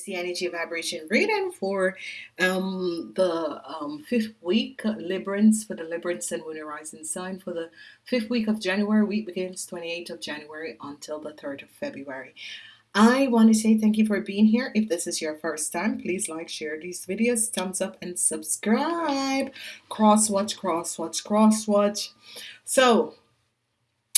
Is the energy vibration reading for um, the um, fifth week, Librans, for the Librans and Moon Horizon sign for the fifth week of January. Week begins 28th of January until the 3rd of February. I want to say thank you for being here. If this is your first time, please like, share these videos, thumbs up, and subscribe. Cross watch, cross watch, cross watch. So,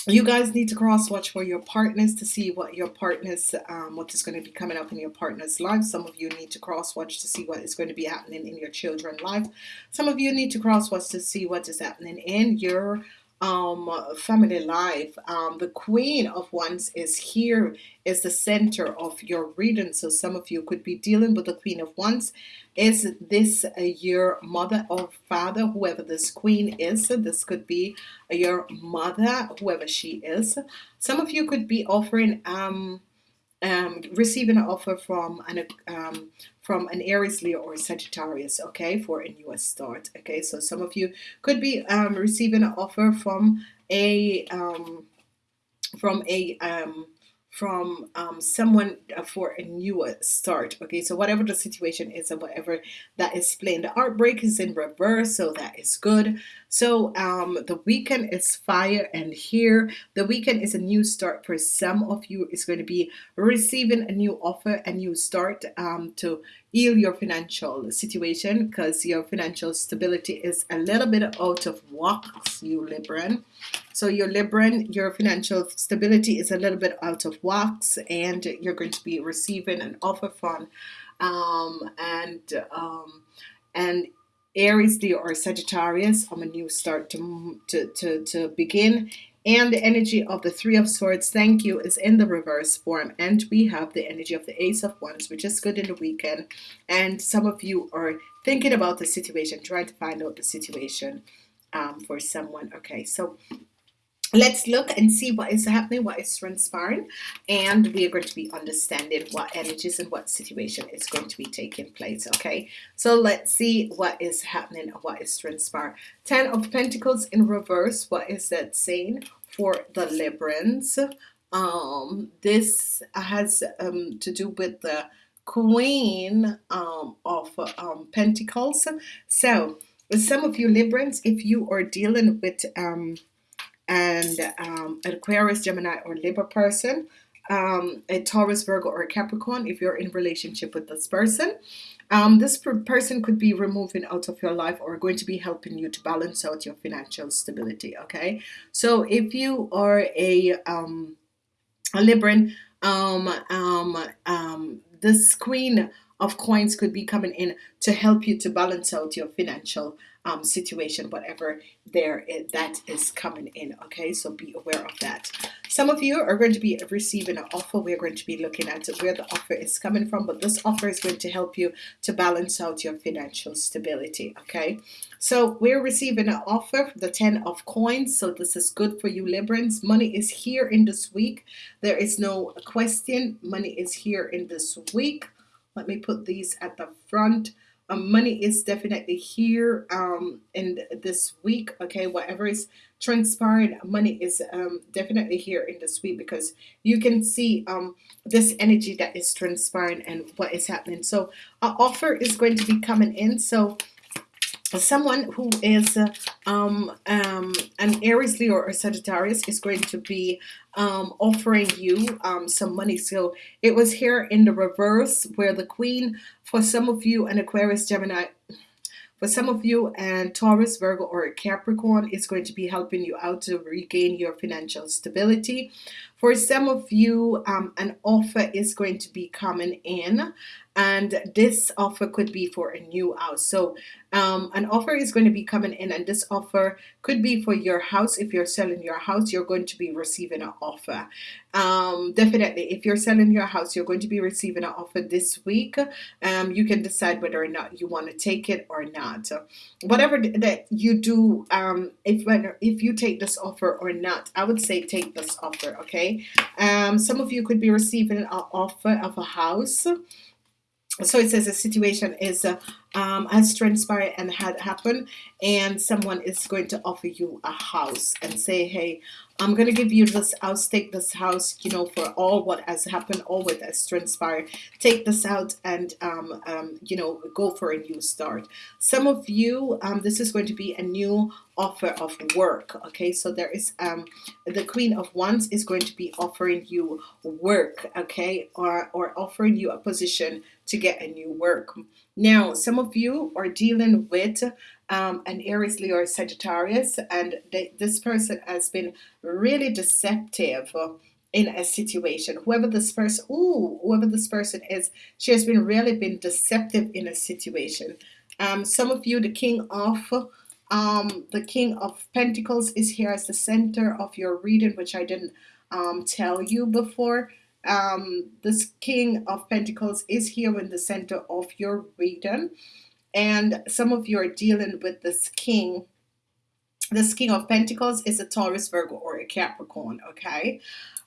you guys need to cross watch for your partners to see what your partners um, what is going to be coming up in your partner's life. Some of you need to cross watch to see what is going to be happening in your children's life. Some of you need to cross watch to see what is happening in your um, family life. Um, the Queen of Wands is here, is the center of your reading. So some of you could be dealing with the Queen of Wands. Is this uh, your mother or father, whoever this Queen is? This could be your mother, whoever she is. Some of you could be offering um, um, receiving an offer from an um, from an Aries, Leo, or Sagittarius, okay, for a new start. Okay, so some of you could be um, receiving an offer from a um, from a um, from um, someone uh, for a new start okay? So whatever the situation is and whatever that is playing the heartbreak is in reverse so that is good. So um, the weekend is fire and here. The weekend is a new start for some of you. It's going to be receiving a new offer a new start um, to heal your financial situation because your financial stability is a little bit out of whack you Libran so your Libran your financial stability is a little bit out of wax and you're going to be receiving an offer from um, and um, and Aries Leo or Sagittarius. On a new start to, to, to, to begin. And the energy of the three of swords thank you is in the reverse form. And we have the energy of the ace of wands which is good in the weekend. And some of you are thinking about the situation trying to find out the situation um, for someone. Okay so let's look and see what is happening what is transpiring and we are going to be understanding what energies and what situation is going to be taking place okay? So let's see what is happening what is transpiring. Ten of Pentacles in reverse what is that saying for the Librans um this has um to do with the Queen um, of um, Pentacles. So some of you Librans if you are dealing with um and um, an Aquarius, Gemini, or Libra person, um, a Taurus, Virgo, or Capricorn if you're in relationship with this person. Um, this per person could be removing out of your life or going to be helping you to balance out your financial stability. Okay, so if you are a um, a Libran, um, um, um, this Queen of Coins could be coming in to help you to balance out your financial um, situation, whatever there is, that is coming in. Okay, so be aware of that. Some of you are going to be receiving an offer. We're going to be looking at where the offer is coming from, but this offer is going to help you to balance out your financial stability. Okay, so we're receiving an offer, the 10 of coins. So this is good for you Librans. Money is here in this week. There is no question. Money is here in this week. Let me put these at the front um, money is definitely here um, in this week okay? Whatever is transpiring money is um, definitely here in this week because you can see um, this energy that is transpiring and what is happening. So an offer is going to be coming in. So someone who is um, um, an Aries Leo or Sagittarius is going to be um, offering you um, some money. So it was here in the reverse where the Queen for some of you an Aquarius Gemini for some of you and Taurus Virgo or Capricorn is going to be helping you out to regain your financial stability. For some of you um, an offer is going to be coming in and this offer could be for a new house. So um, an offer is going to be coming in and this offer could be for your house. If you're selling your house you're going to be receiving an offer. Um, definitely if you're selling your house you're going to be receiving an offer this week. Um, you can decide whether or not you want to take it or not. Whatever that you do um, if when if you take this offer or not I would say take this offer okay? Um, some of you could be receiving an offer of a house so it says a situation is uh, um, has transpired and had happened and someone is going to offer you a house and say hey I'm gonna give you this house take this house you know for all what has happened all what has transpired. Take this out and um, um, you know go for a new start. Some of you um, this is going to be a new offer of work okay? So there is um the queen of wands is going to be offering you work okay? Or or offering you a position to get a new work now some of you are dealing with um, an Aries Leo or Sagittarius and they, this person has been really deceptive in a situation whoever this person ooh, whoever this person is she has been really been deceptive in a situation um, some of you the king of um, the King of Pentacles is here as the center of your reading, which I didn't um, tell you before. Um, this King of Pentacles is here in the center of your reading. And some of you are dealing with this King. This King of Pentacles is a Taurus, Virgo, or a Capricorn, okay?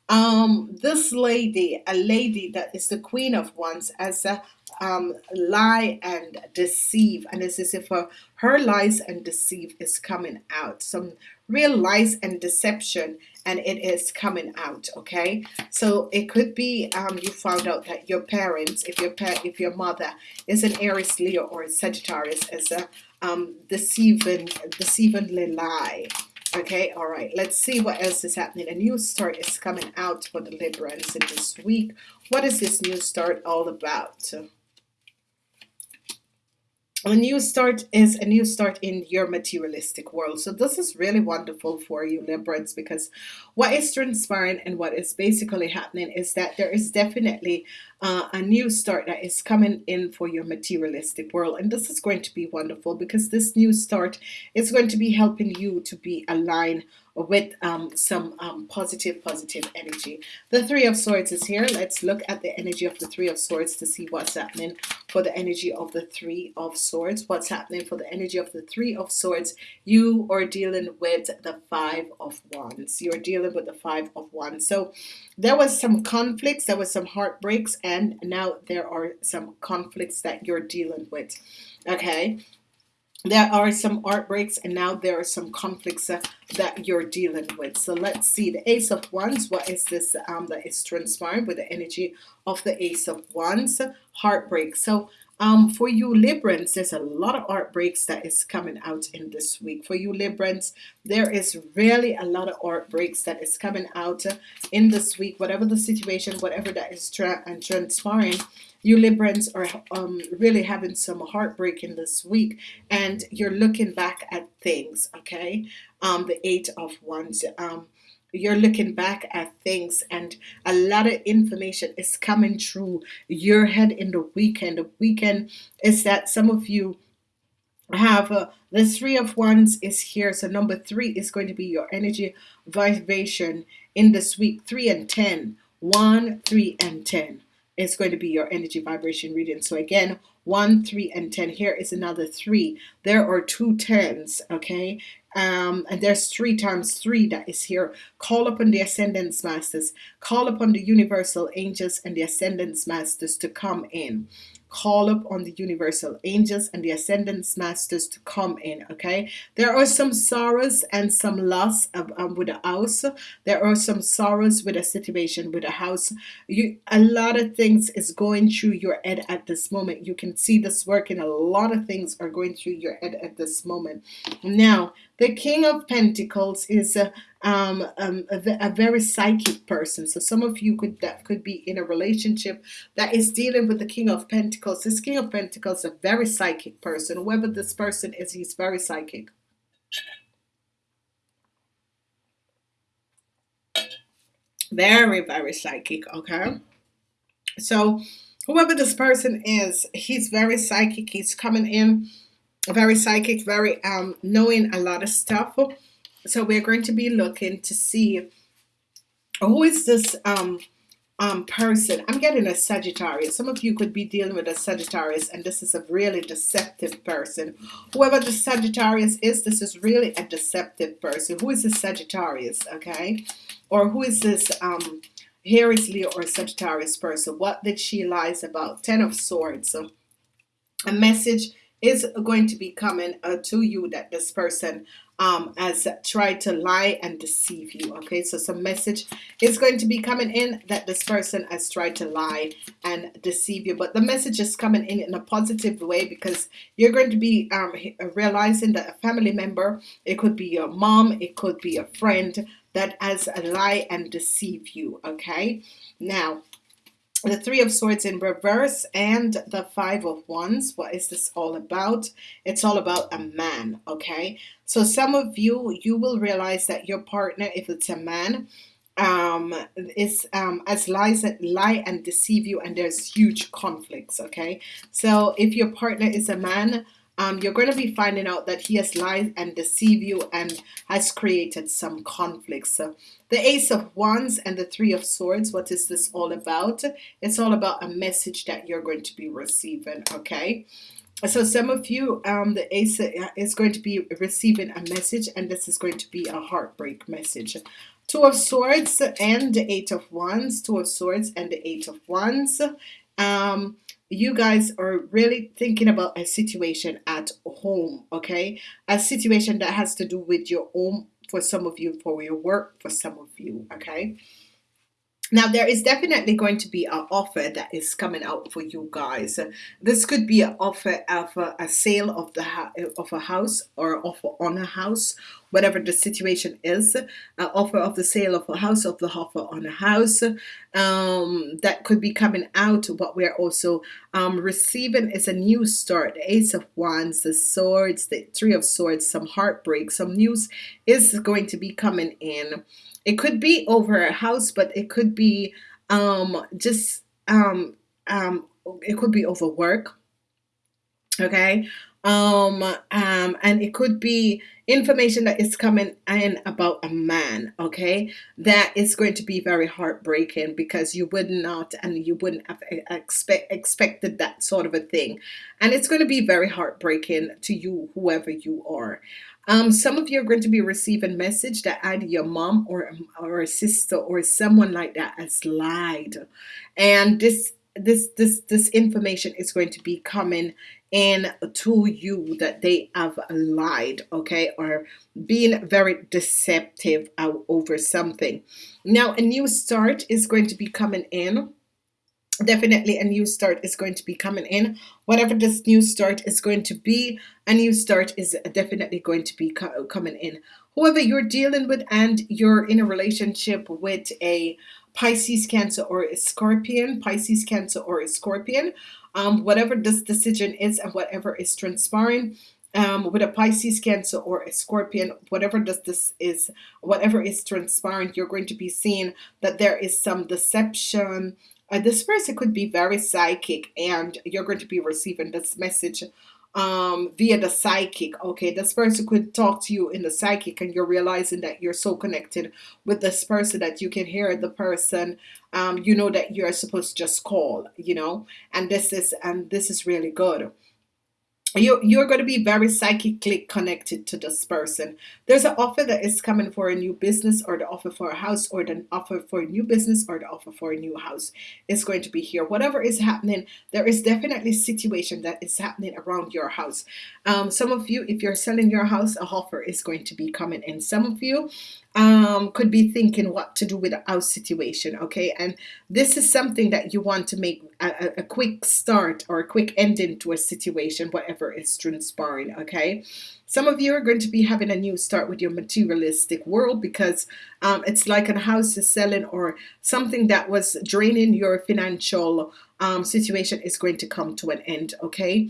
Um, this lady, a lady that is the Queen of Wands, as a um, lie and deceive and it's as if her, her lies and deceive is coming out some real lies and deception and it is coming out okay? So it could be um, you found out that your parents if your parent if your mother is an Aries Leo or a Sagittarius is a um, deceiving deceivingly lie okay? All right let's see what else is happening. A new start is coming out for the Librans in this week. What is this new start all about a new start is a new start in your materialistic world. So this is really wonderful for you Librans because what is transpiring and what is basically happening is that there is definitely uh, a new start that is coming in for your materialistic world. And this is going to be wonderful because this new start is going to be helping you to be aligned with um, some um, positive positive energy. The three of swords is here. Let's look at the energy of the three of swords to see what's happening for the energy of the three of swords. What's happening for the energy of the three of swords? You are dealing with the five of wands. You're dealing with the five of wands. So there was some conflicts. There was some heartbreaks and now there are some conflicts that you're dealing with okay? There are some heartbreaks and now there are some conflicts uh, that you're dealing with. So let's see the ace of wands what is this um, that is transpiring with the energy of the ace of wands? Heartbreak. So um, for you Librans there's a lot of heartbreaks that is coming out in this week. For you Librans there is really a lot of heartbreaks that is coming out in this week. Whatever the situation whatever that is tra and transpiring you Librans are um, really having some heartbreak in this week. And you're looking back at things okay? Um, the eight of wands. Um, you're looking back at things and a lot of information is coming through your head in the weekend. The weekend is that some of you have uh, the three of wands is here. So number three is going to be your energy vibration in this week. Three and ten one three and ten is going to be your energy vibration reading. So again 1 3 and 10 here is another 3 there are two tens okay um, and there's three times three that is here. Call upon the ascendance masters. Call upon the universal angels and the ascendance masters to come in call up on the universal angels and the ascendance masters to come in okay? There are some sorrows and some loss of, um, with a house. There are some sorrows with a situation with a house. You a lot of things is going through your head at this moment. You can see this working a lot of things are going through your head at this moment. Now the King of Pentacles is a, um, um, a, a, very psychic person. So some of you could that could be in a relationship that is dealing with the King of Pentacles. This King of Pentacles is a very psychic person. Whoever this person is, he's very psychic. Very, very psychic. Okay. So whoever this person is, he's very psychic. He's coming in very psychic, very um, knowing a lot of stuff. So we're going to be looking to see who is this um, um, person. I'm getting a Sagittarius. Some of you could be dealing with a Sagittarius, and this is a really deceptive person. Whoever the Sagittarius is, this is really a deceptive person. Who is this Sagittarius? Okay, or who is this? Um, Aries Leo or Sagittarius person. What did she lies about? Ten of Swords. So a message is going to be coming uh, to you that this person um, has tried to lie and deceive you. Okay, so some message is going to be coming in that this person has tried to lie and deceive you, but the message is coming in in a positive way because you're going to be um, realizing that a family member, it could be your mom, it could be a friend that has a lie and deceive you. Okay, now the three of swords in reverse and the five of wands. What is this all about? It's all about a man okay? So some of you you will realize that your partner if it's a man um is um as lies that lie and deceive you and there's huge conflicts okay? So if your partner is a man um, you're going to be finding out that he has lied and deceived you and has created some conflicts. So the Ace of Wands and the Three of Swords, what is this all about? It's all about a message that you're going to be receiving, okay? So some of you, um, the Ace is going to be receiving a message and this is going to be a heartbreak message. Two of Swords and the Eight of Wands, Two of Swords and the Eight of Wands. Um, you guys are really thinking about a situation at home, okay? A situation that has to do with your home for some of you, for your work for some of you, okay? Now, there is definitely going to be an offer that is coming out for you guys. This could be an offer of a, a sale of the of a house or offer on a house, whatever the situation is. An offer of the sale of a house, of the offer on a house um, that could be coming out. What we're also um, receiving is a new start. The Ace of Wands, the Swords, the Three of Swords, some heartbreak, some news is going to be coming in it could be over a house, but it could be um, just um, um, it could be over work. Okay. Um, um, and it could be information that is coming in about a man, okay, that is going to be very heartbreaking because you would not and you wouldn't have expect, expected that sort of a thing. And it's going to be very heartbreaking to you, whoever you are. Um, some of you are going to be receiving message that either your mom or, or a sister or someone like that has lied. And this this this this information is going to be coming in to you that they have lied okay or being very deceptive over something. Now a new start is going to be coming in. Definitely a new start is going to be coming in. Whatever this new start is going to be a new start is definitely going to be co coming in. Whoever you're dealing with and you're in a relationship with a Pisces cancer or a scorpion Pisces cancer or a scorpion um, whatever this decision is and whatever is transpiring um, with a Pisces cancer or a scorpion whatever this this is whatever is transpiring you're going to be seeing that there is some deception. Uh, this person could be very psychic and you're going to be receiving this message um, via the psychic okay? This person could talk to you in the psychic and you're realizing that you're so connected with this person that you can hear the person um, you know that you're supposed to just call you know? And this is and this is really good you, you're going to be very psychically connected to this person. There's an offer that is coming for a new business or the offer for a house or the offer for a new business or the offer for a new house is going to be here. Whatever is happening, there is definitely situation that is happening around your house. Um, some of you, if you're selling your house, a offer is going to be coming in. Some of you, um, could be thinking what to do with our situation okay? And this is something that you want to make a, a, quick start or a quick ending to a situation whatever is transpiring okay? Some of you are going to be having a new start with your materialistic world because um, it's like a house is selling or something that was draining your financial um, situation is going to come to an end okay?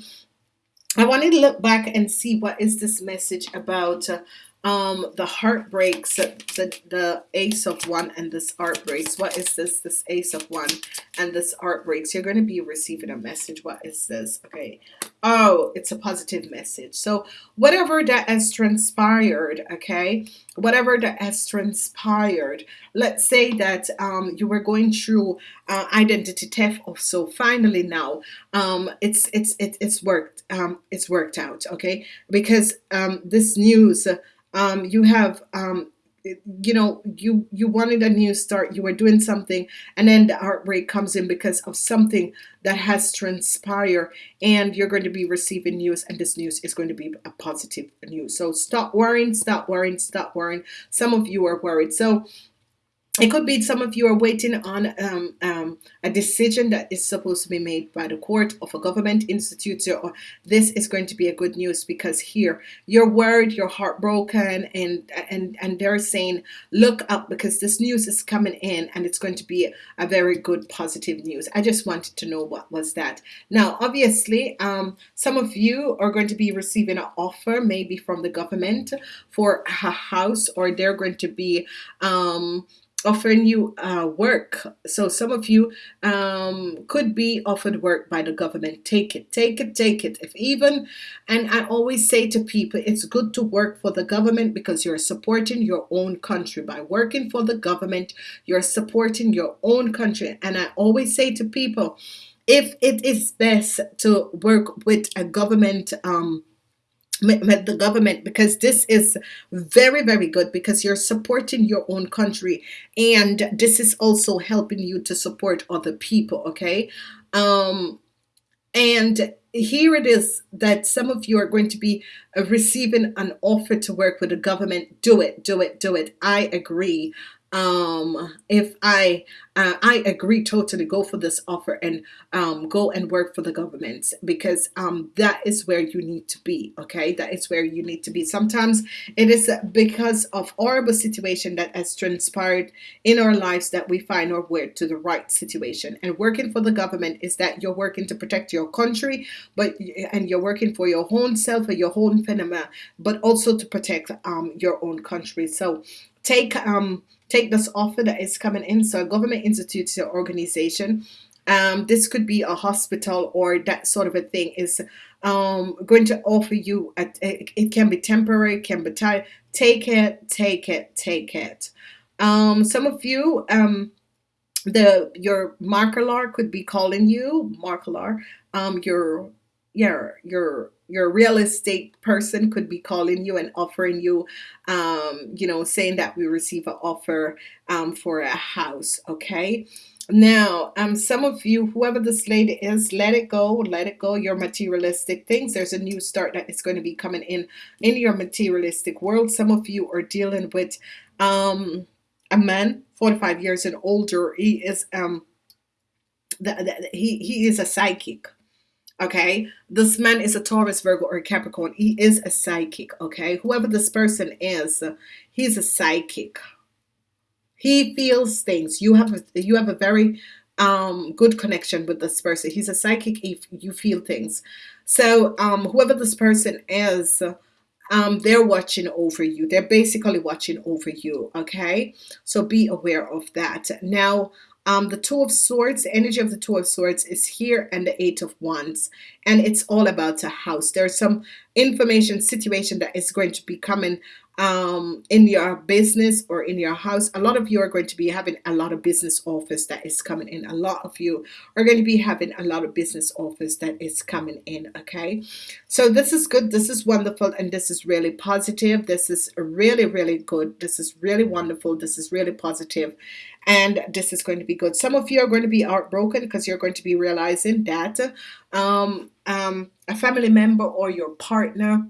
I wanted to look back and see what is this message about uh, um the heartbreaks the the ace of wands and this heartbreaks. What is this? This ace of wands and this heartbreaks. You're going to be receiving a message. What is this? Okay. Oh it's a positive message. So whatever that has transpired okay? Whatever that has transpired. Let's say that um, you were going through uh, identity theft so. Finally now um, it's it's it, it's worked um, it's worked out okay? Because um, this news um, you have um, you know you you wanted a new start you were doing something and then the heartbreak comes in because of something that has transpired and you're going to be receiving news and this news is going to be a positive news. So stop worrying stop worrying stop worrying. Some of you are worried. So it could be some of you are waiting on um, um, a decision that is supposed to be made by the court of a government institute. So this is going to be a good news because here you're worried, you're heartbroken, and and and they're saying, look up because this news is coming in and it's going to be a very good positive news. I just wanted to know what was that. Now, obviously, um, some of you are going to be receiving an offer maybe from the government for a house, or they're going to be um, offering you uh, work. So some of you um, could be offered work by the government. Take it, take it, take it. If even, and I always say to people, it's good to work for the government because you're supporting your own country. By working for the government, you're supporting your own country. And I always say to people, if it is best to work with a government um, the government because this is very very good because you're supporting your own country and this is also helping you to support other people okay? Um and here it is that some of you are going to be uh, receiving an offer to work with the government. Do it do it do it. I agree um, if I uh, I agree totally go for this offer and um, go and work for the government because um, that is where you need to be okay? That is where you need to be. Sometimes it is because of horrible situation that has transpired in our lives that we find our way to the right situation. And working for the government is that you're working to protect your country but and you're working for your own self or your own phenomena but also to protect um, your own country. So take um take this offer that is coming in. So a government institute or organization, um, this could be a hospital or that sort of a thing is um, going to offer you, a, it can be temporary, can be time. Take it, take it, take it. Um, some of you, um, the your marketer could be calling you, marketer, um, your, your, your your real estate person could be calling you and offering you um, you know saying that we receive an offer um, for a house okay? Now um some of you whoever this lady is let it go let it go. Your materialistic things there's a new start that is going to be coming in in your materialistic world. Some of you are dealing with um a man 45 years and older. He is um the, the, he he is a psychic okay? This man is a Taurus Virgo or Capricorn. He is a psychic okay? Whoever this person is he's a psychic. He feels things. You have a, you have a very um good connection with this person. He's a psychic if you feel things. So um whoever this person is um they're watching over you. They're basically watching over you okay? So be aware of that. Now um, the Two of Swords, the energy of the Two of Swords is here and the Eight of Wands. And it's all about a house. There's some information situation that is going to be coming um, in your business or in your house. A lot of you are going to be having a lot of business office that is coming in. A lot of you are going to be having a lot of business office that is coming in. Okay. So this is good. This is wonderful. And this is really positive. This is really, really good. This is really wonderful. This is really positive and this is going to be good. Some of you are going to be heartbroken because you're going to be realizing that um, um, a family member or your partner,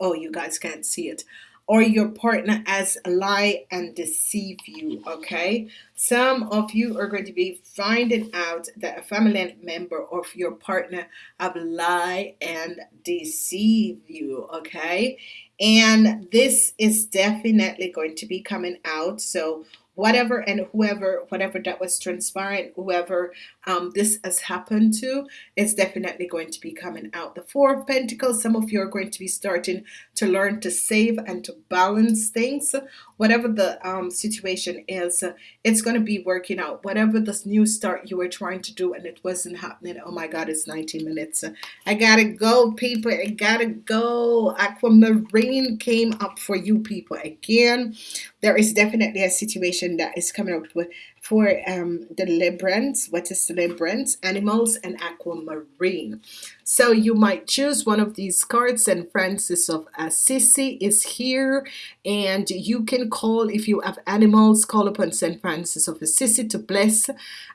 oh, you guys can't see it, or your partner has lie and deceive you, okay? Some of you are going to be finding out that a family member of your partner have lie and deceive you, okay? And this is definitely going to be coming out. So whatever and whoever whatever that was transpiring whoever um, this has happened to is definitely going to be coming out. The four of Pentacles some of you are going to be starting to learn to save and to balance things whatever the um, situation is it's going to be working out. Whatever this new start you were trying to do and it wasn't happening oh my god it's 19 minutes. I gotta go people. I gotta go. Aquamarine came up for you people again. There is definitely a situation that is coming up with for um, the Librans. What is Librans? Animals and Aquamarine. So you might choose one of these cards and Francis of Assisi is here and you can call if you have animals call upon St. Francis of Assisi to bless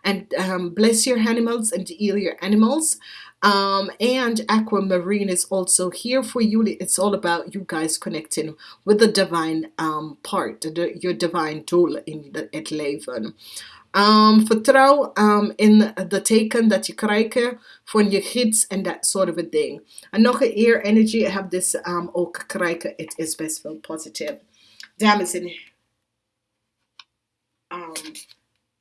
and um, bless your animals and heal your animals um, and aquamarine is also here for you it's all about you guys connecting with the divine um, part the, your divine tool in the het leven um, vertrouw um, in de teken dat je krijgt van je gids en dat sort of a thing. Een air energy, I have this um, ook krijgen, it is best wel positive. Dames um,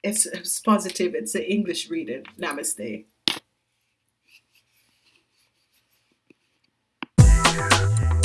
it's, it's positive, it's an English reading. Namaste. Yeah.